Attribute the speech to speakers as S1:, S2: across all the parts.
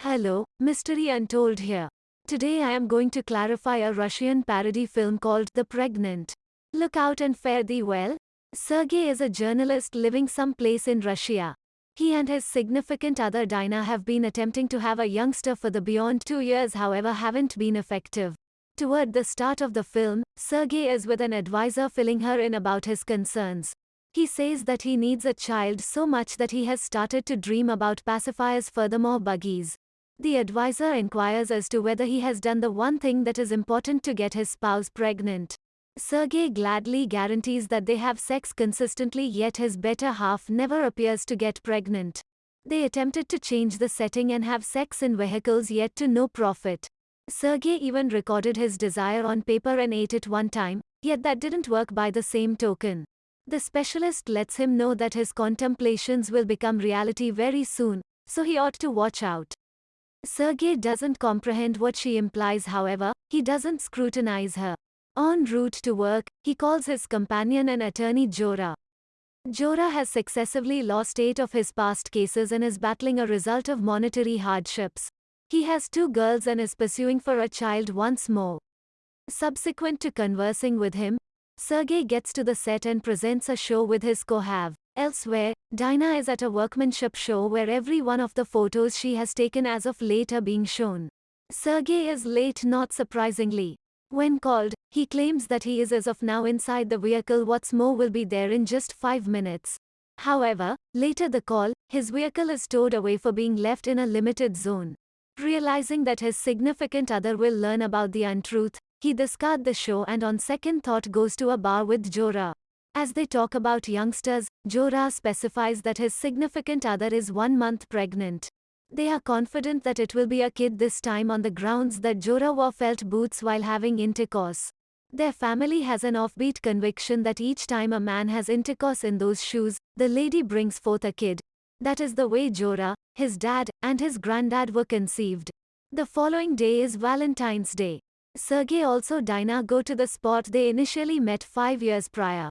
S1: Hello, Mystery Untold here. Today I am going to clarify a Russian parody film called The Pregnant. Look out and fare thee well. Sergey is a journalist living someplace in Russia. He and his significant other Dina have been attempting to have a youngster for the beyond two years however haven't been effective. Toward the start of the film, Sergey is with an advisor filling her in about his concerns. He says that he needs a child so much that he has started to dream about pacifiers furthermore buggies. The advisor inquires as to whether he has done the one thing that is important to get his spouse pregnant. Sergey gladly guarantees that they have sex consistently yet his better half never appears to get pregnant. They attempted to change the setting and have sex in vehicles yet to no profit. Sergey even recorded his desire on paper and ate it one time, yet that didn't work by the same token. The specialist lets him know that his contemplations will become reality very soon, so he ought to watch out. Sergey doesn't comprehend what she implies however, he doesn't scrutinize her. En route to work, he calls his companion and attorney Jora. Jora has successively lost eight of his past cases and is battling a result of monetary hardships. He has two girls and is pursuing for a child once more. Subsequent to conversing with him, Sergey gets to the set and presents a show with his cohav. Elsewhere, Dina is at a workmanship show where every one of the photos she has taken as of late are being shown. Sergey is late not surprisingly. When called, he claims that he is as of now inside the vehicle what's more will be there in just 5 minutes. However, later the call, his vehicle is towed away for being left in a limited zone. Realizing that his significant other will learn about the untruth, he discards the show and on second thought goes to a bar with Jora. As they talk about youngsters, Jora specifies that his significant other is one month pregnant. They are confident that it will be a kid this time on the grounds that Jora wore felt boots while having intercourse. Their family has an offbeat conviction that each time a man has intercourse in those shoes, the lady brings forth a kid. That is the way Jora, his dad, and his granddad were conceived. The following day is Valentine's Day. Sergey also Dina go to the spot they initially met five years prior.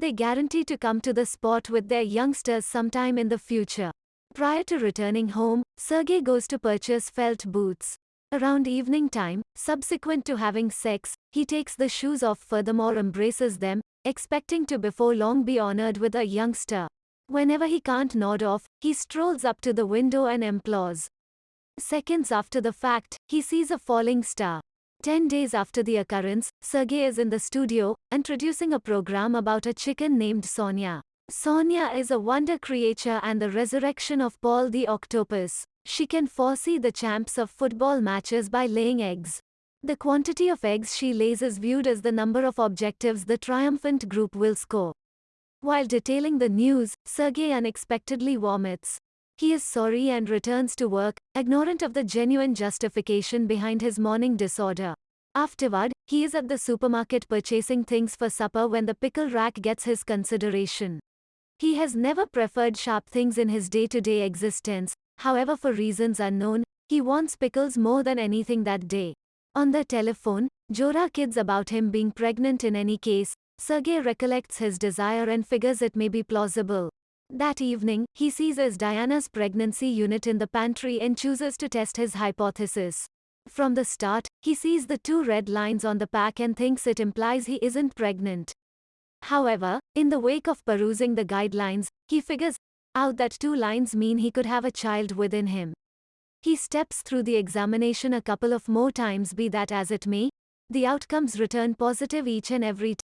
S1: They guarantee to come to the spot with their youngsters sometime in the future. Prior to returning home, Sergey goes to purchase felt boots. Around evening time, subsequent to having sex, he takes the shoes off furthermore embraces them, expecting to before long be honored with a youngster. Whenever he can't nod off, he strolls up to the window and implores. Seconds after the fact, he sees a falling star. Ten days after the occurrence, Sergey is in the studio, introducing a program about a chicken named Sonia. Sonia is a wonder creature and the resurrection of Paul the octopus. She can foresee the champs of football matches by laying eggs. The quantity of eggs she lays is viewed as the number of objectives the triumphant group will score. While detailing the news, Sergey unexpectedly vomits. He is sorry and returns to work, ignorant of the genuine justification behind his morning disorder. Afterward, he is at the supermarket purchasing things for supper when the pickle rack gets his consideration. He has never preferred sharp things in his day-to-day -day existence, however for reasons unknown, he wants pickles more than anything that day. On the telephone, Jora kids about him being pregnant in any case, Sergey recollects his desire and figures it may be plausible. That evening, he seizes Diana's pregnancy unit in the pantry and chooses to test his hypothesis. From the start, he sees the two red lines on the pack and thinks it implies he isn't pregnant. However, in the wake of perusing the guidelines, he figures out that two lines mean he could have a child within him. He steps through the examination a couple of more times be that as it may, the outcomes return positive each and every time.